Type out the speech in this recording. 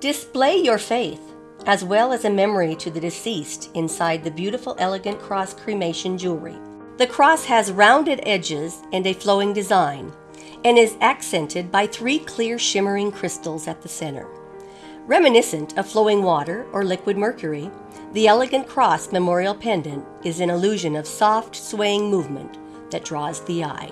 Display your faith, as well as a memory to the deceased inside the beautiful elegant cross cremation jewelry. The cross has rounded edges and a flowing design, and is accented by three clear shimmering crystals at the center. Reminiscent of flowing water or liquid mercury, the elegant cross memorial pendant is an illusion of soft, swaying movement that draws the eye.